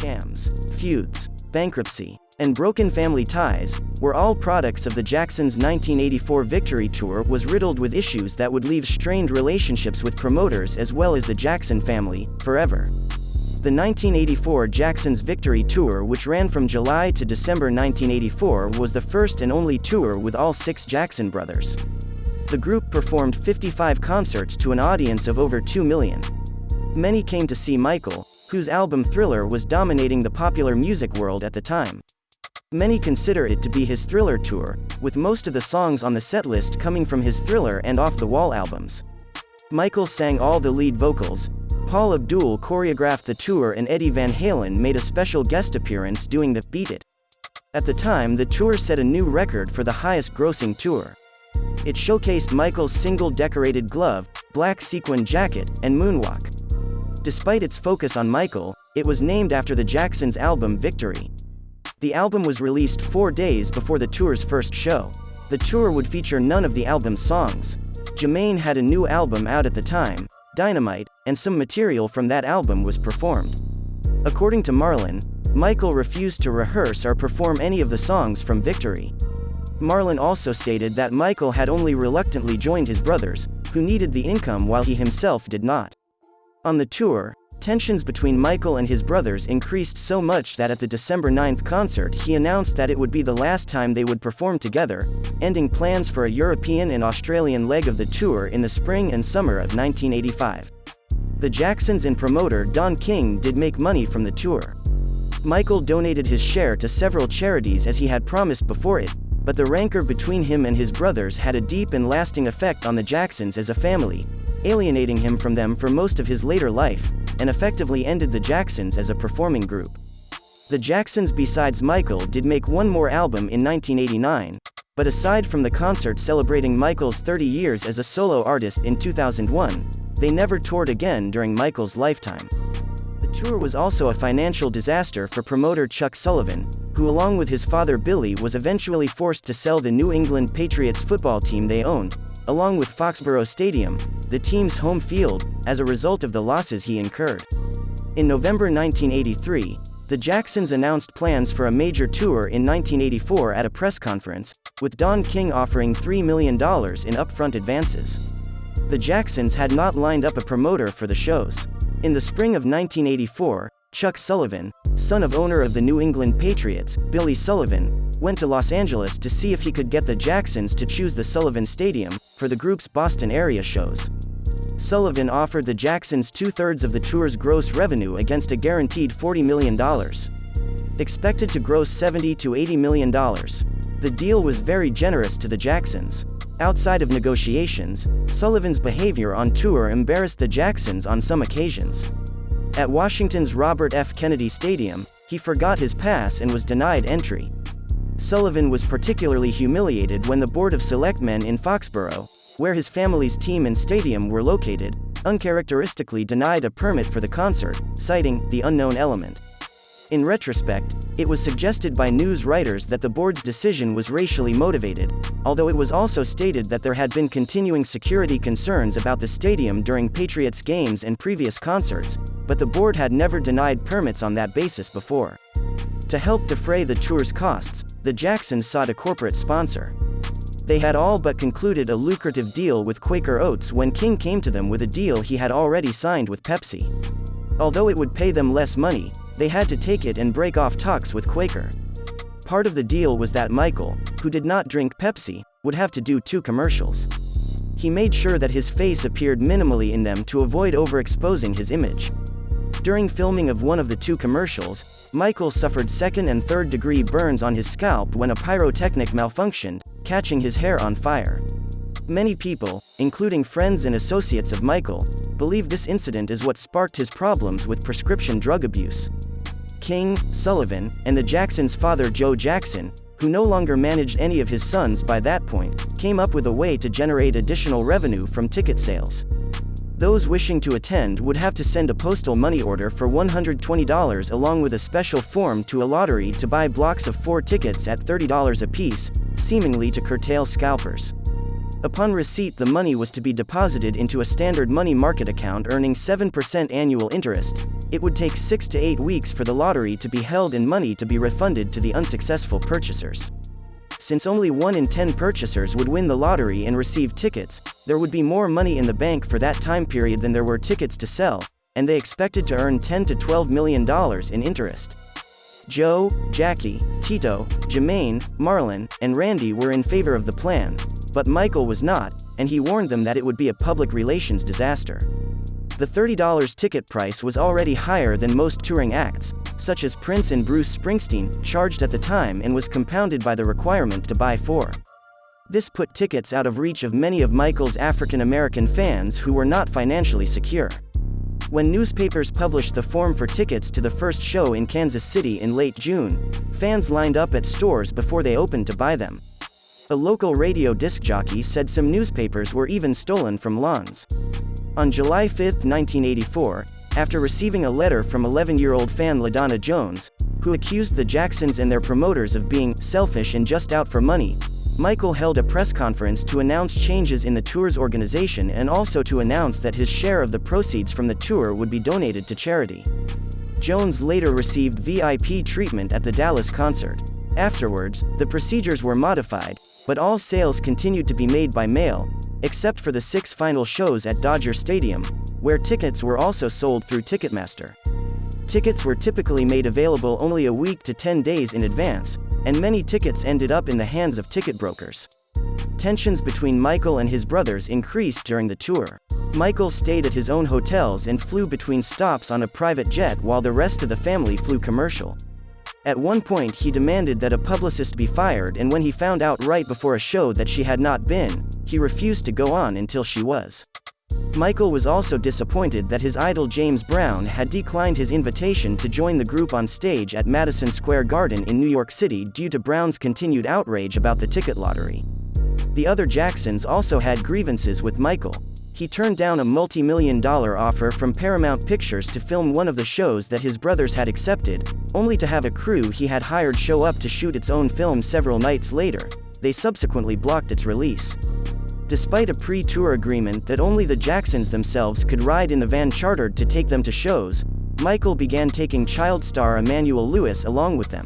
scams, feuds, bankruptcy, and broken family ties, were all products of the Jacksons' 1984 Victory Tour was riddled with issues that would leave strained relationships with promoters as well as the Jackson family, forever. The 1984 Jacksons Victory Tour which ran from July to December 1984 was the first and only tour with all six Jackson brothers. The group performed 55 concerts to an audience of over 2 million. Many came to see Michael, whose album Thriller was dominating the popular music world at the time. Many consider it to be his Thriller tour, with most of the songs on the setlist coming from his Thriller and Off the Wall albums. Michael sang all the lead vocals, Paula Abdul choreographed the tour and Eddie Van Halen made a special guest appearance doing the Beat It. At the time the tour set a new record for the highest grossing tour. It showcased Michael's single decorated glove, black sequin jacket, and moonwalk. Despite its focus on Michael, it was named after the Jacksons' album Victory. The album was released four days before the tour's first show. The tour would feature none of the album's songs. Jermaine had a new album out at the time, Dynamite, and some material from that album was performed. According to Marlon, Michael refused to rehearse or perform any of the songs from Victory. Marlon also stated that Michael had only reluctantly joined his brothers, who needed the income while he himself did not. On the tour, tensions between Michael and his brothers increased so much that at the December 9th concert he announced that it would be the last time they would perform together, ending plans for a European and Australian leg of the tour in the spring and summer of 1985. The Jacksons and promoter Don King did make money from the tour. Michael donated his share to several charities as he had promised before it, but the rancor between him and his brothers had a deep and lasting effect on the Jacksons as a family, alienating him from them for most of his later life, and effectively ended the Jacksons as a performing group. The Jacksons besides Michael did make one more album in 1989, but aside from the concert celebrating Michael's 30 years as a solo artist in 2001, they never toured again during Michael's lifetime. The tour was also a financial disaster for promoter Chuck Sullivan, who along with his father Billy was eventually forced to sell the New England Patriots football team they owned, along with Foxborough Stadium, the team's home field, as a result of the losses he incurred. In November 1983, the Jacksons announced plans for a major tour in 1984 at a press conference, with Don King offering $3 million in upfront advances. The Jacksons had not lined up a promoter for the shows. In the spring of 1984, Chuck Sullivan, son of owner of the New England Patriots, Billy Sullivan, went to Los Angeles to see if he could get the Jacksons to choose the Sullivan Stadium for the group's Boston area shows. Sullivan offered the Jacksons two-thirds of the tour's gross revenue against a guaranteed $40 million. Expected to gross 70 to $80 million. The deal was very generous to the Jacksons. Outside of negotiations, Sullivan's behavior on tour embarrassed the Jacksons on some occasions. At Washington's Robert F. Kennedy Stadium, he forgot his pass and was denied entry. Sullivan was particularly humiliated when the Board of Selectmen in Foxborough, where his family's team and stadium were located, uncharacteristically denied a permit for the concert, citing the unknown element. In retrospect, it was suggested by news writers that the board's decision was racially motivated, although it was also stated that there had been continuing security concerns about the stadium during Patriots games and previous concerts, but the board had never denied permits on that basis before. To help defray the tour's costs, the Jacksons sought a corporate sponsor. They had all but concluded a lucrative deal with Quaker Oats when King came to them with a deal he had already signed with Pepsi. Although it would pay them less money, they had to take it and break off talks with Quaker. Part of the deal was that Michael, who did not drink Pepsi, would have to do two commercials. He made sure that his face appeared minimally in them to avoid overexposing his image. During filming of one of the two commercials, Michael suffered second and third degree burns on his scalp when a pyrotechnic malfunctioned, catching his hair on fire. Many people, including friends and associates of Michael, believe this incident is what sparked his problems with prescription drug abuse. King, Sullivan, and the Jacksons' father Joe Jackson, who no longer managed any of his sons by that point, came up with a way to generate additional revenue from ticket sales. Those wishing to attend would have to send a postal money order for $120 along with a special form to a lottery to buy blocks of four tickets at $30 apiece, seemingly to curtail scalpers. Upon receipt the money was to be deposited into a standard money market account earning 7% annual interest, it would take six to eight weeks for the lottery to be held and money to be refunded to the unsuccessful purchasers. Since only 1 in 10 purchasers would win the lottery and receive tickets, there would be more money in the bank for that time period than there were tickets to sell, and they expected to earn 10 to 12 million dollars in interest. Joe, Jackie, Tito, Jermaine, Marlon, and Randy were in favor of the plan, but Michael was not, and he warned them that it would be a public relations disaster. The $30 ticket price was already higher than most touring acts, such as Prince and Bruce Springsteen, charged at the time and was compounded by the requirement to buy four. This put tickets out of reach of many of Michael's African American fans who were not financially secure. When newspapers published the form for tickets to the first show in Kansas City in late June, fans lined up at stores before they opened to buy them. A local radio disc jockey said some newspapers were even stolen from lawns. On July 5, 1984, after receiving a letter from 11-year-old fan LaDonna Jones, who accused the Jacksons and their promoters of being selfish and just out for money, Michael held a press conference to announce changes in the tour's organization and also to announce that his share of the proceeds from the tour would be donated to charity. Jones later received VIP treatment at the Dallas concert. Afterwards, the procedures were modified, but all sales continued to be made by mail, except for the six final shows at Dodger Stadium, where tickets were also sold through Ticketmaster. Tickets were typically made available only a week to 10 days in advance, and many tickets ended up in the hands of ticket brokers. Tensions between Michael and his brothers increased during the tour. Michael stayed at his own hotels and flew between stops on a private jet while the rest of the family flew commercial. At one point he demanded that a publicist be fired and when he found out right before a show that she had not been, he refused to go on until she was. Michael was also disappointed that his idol James Brown had declined his invitation to join the group on stage at Madison Square Garden in New York City due to Brown's continued outrage about the ticket lottery. The other Jacksons also had grievances with Michael. He turned down a multi-million dollar offer from Paramount Pictures to film one of the shows that his brothers had accepted, only to have a crew he had hired show up to shoot its own film several nights later. They subsequently blocked its release. Despite a pre-tour agreement that only the Jacksons themselves could ride in the van chartered to take them to shows, Michael began taking child star Emmanuel Lewis along with them.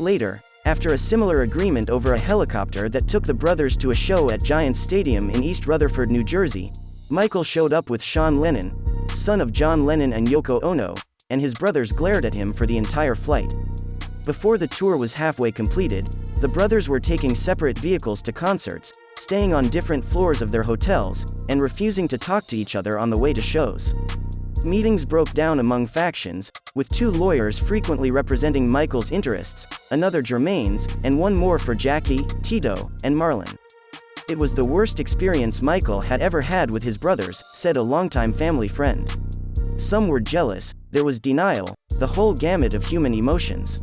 Later, after a similar agreement over a helicopter that took the brothers to a show at Giants Stadium in East Rutherford, New Jersey, Michael showed up with Sean Lennon, son of John Lennon and Yoko Ono, and his brothers glared at him for the entire flight. Before the tour was halfway completed, the brothers were taking separate vehicles to concerts, staying on different floors of their hotels, and refusing to talk to each other on the way to shows. Meetings broke down among factions, with two lawyers frequently representing Michael's interests, another Jermaine's, and one more for Jackie, Tito, and Marlon. It was the worst experience Michael had ever had with his brothers, said a longtime family friend. Some were jealous, there was denial, the whole gamut of human emotions.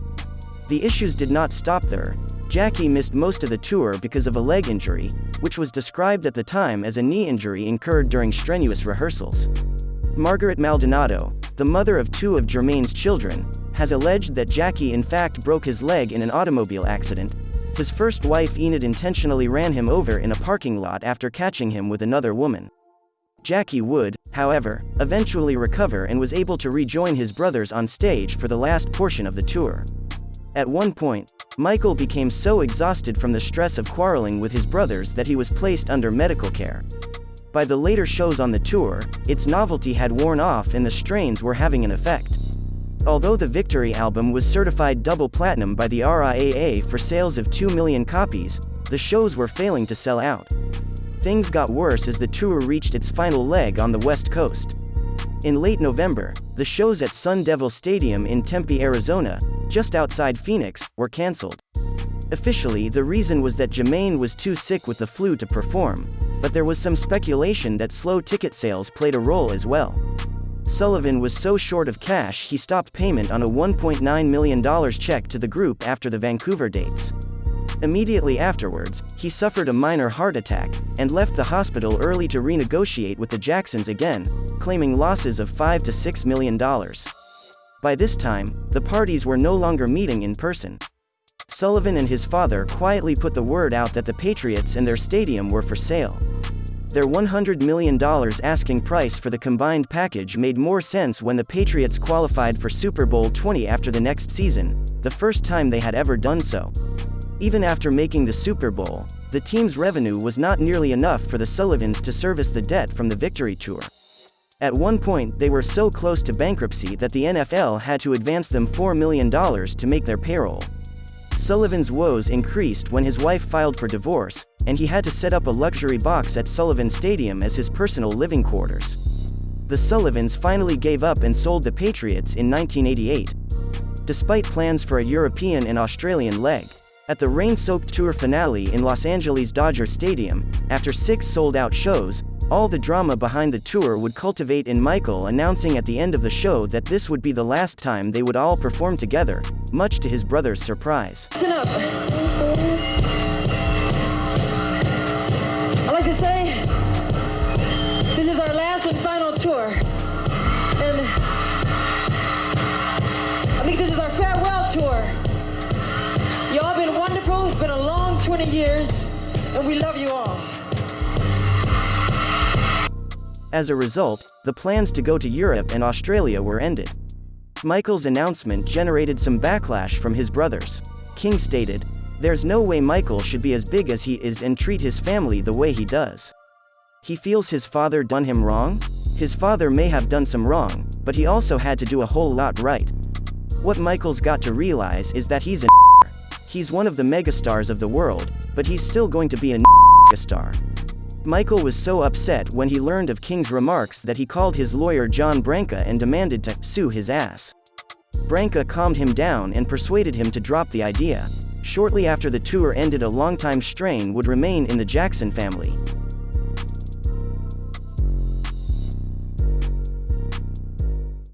The issues did not stop there, Jackie missed most of the tour because of a leg injury, which was described at the time as a knee injury incurred during strenuous rehearsals. Margaret Maldonado, the mother of two of Jermaine's children, has alleged that Jackie in fact broke his leg in an automobile accident. His first wife Enid intentionally ran him over in a parking lot after catching him with another woman. Jackie would, however, eventually recover and was able to rejoin his brothers on stage for the last portion of the tour. At one point, Michael became so exhausted from the stress of quarreling with his brothers that he was placed under medical care. By the later shows on the tour, its novelty had worn off and the strains were having an effect. Although the Victory album was certified double platinum by the RIAA for sales of 2 million copies, the shows were failing to sell out. Things got worse as the tour reached its final leg on the West Coast. In late November, the shows at Sun Devil Stadium in Tempe, Arizona, just outside Phoenix, were cancelled. Officially, the reason was that Jermaine was too sick with the flu to perform, but there was some speculation that slow ticket sales played a role as well. Sullivan was so short of cash he stopped payment on a $1.9 million check to the group after the Vancouver dates. Immediately afterwards, he suffered a minor heart attack, and left the hospital early to renegotiate with the Jacksons again, claiming losses of 5 to $6 million. By this time, the parties were no longer meeting in person. Sullivan and his father quietly put the word out that the Patriots and their stadium were for sale. Their $100 million asking price for the combined package made more sense when the Patriots qualified for Super Bowl 20 after the next season, the first time they had ever done so. Even after making the Super Bowl, the team's revenue was not nearly enough for the Sullivans to service the debt from the Victory Tour. At one point they were so close to bankruptcy that the NFL had to advance them $4 million to make their payroll. Sullivan's woes increased when his wife filed for divorce, and he had to set up a luxury box at Sullivan Stadium as his personal living quarters. The Sullivans finally gave up and sold the Patriots in 1988. Despite plans for a European and Australian leg, at the rain-soaked tour finale in Los Angeles Dodger Stadium, after six sold-out shows, all the drama behind the tour would cultivate in Michael announcing at the end of the show that this would be the last time they would all perform together, much to his brother's surprise. Listen up. I'd like to say this is our last and final tour. And I think this is our farewell tour. Y'all been wonderful. It's been a long 20 years, and we love you all. As a result, the plans to go to Europe and Australia were ended. Michael's announcement generated some backlash from his brothers. King stated, There's no way Michael should be as big as he is and treat his family the way he does. He feels his father done him wrong? His father may have done some wrong, but he also had to do a whole lot right. What Michael's got to realize is that he's a He's one of the megastars of the world, but he's still going to be a star. Michael was so upset when he learned of King's remarks that he called his lawyer John Branca and demanded to sue his ass. Branca calmed him down and persuaded him to drop the idea. Shortly after the tour ended a longtime strain would remain in the Jackson family.